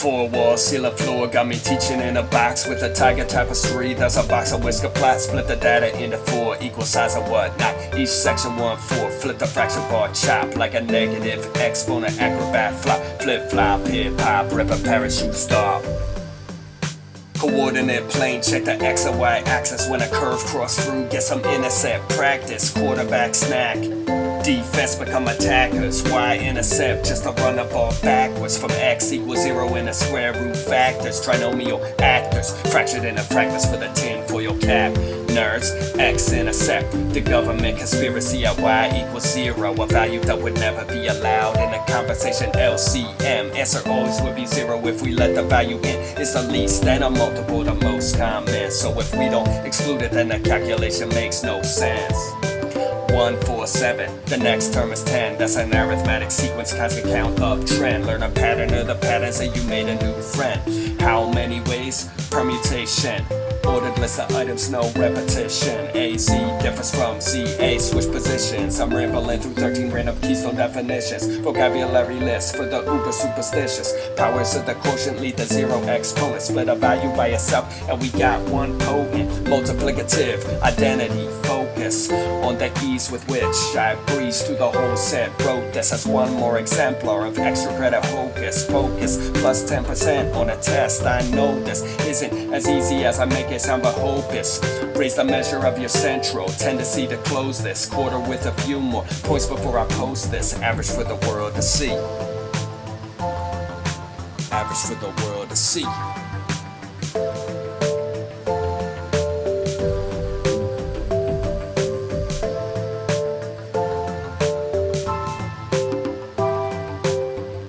Four walls, ceiling floor, got me teaching in a box with a tiger tapestry. That's a box of whisker plot, split the data into four, equal size of whatnot. Each section one four, flip the fraction bar, chop like a negative exponent, acrobat, flop, flip flop, hip hop, rip a parachute, stop. Coordinate plane, check the X and Y axis when a curve cross through. Get some intercept practice, quarterback snack. Defense become attackers. Y intercept just to run the ball backwards from X equals zero in the square root factors. Trinomial actors, fractured into fragments for the tin for your cap. Nerds, X intercept. The government conspiracy at Y equals zero. A value that would never be allowed in a conversation. LCM, answer always would be zero if we let the value in. It's the least and a multiple, the most common. So if we don't exclude it, then the calculation makes no sense. 1, 4, 7. The next term is 10. That's an arithmetic sequence, constant count up trend. Learn a pattern of the patterns and you made a new friend. How many ways? Permutation. Ordered list of items, no repetition. AZ differs from ZA, switch positions. I'm rambling through 13 random keystone definitions. Vocabulary list for the uber superstitious. Powers of the quotient lead to zero exponent. Split a value by itself, and we got one potent. Multiplicative identity focus the ease with which I breeze through the whole set. Wrote this as one more exemplar of extra credit hocus pocus. Plus 10% on a test. I know this isn't as easy as I make it sound, but hopeless. Raise the measure of your central tendency to close this quarter with a few more points before I post this. Average for the world to see. Average for the world to see.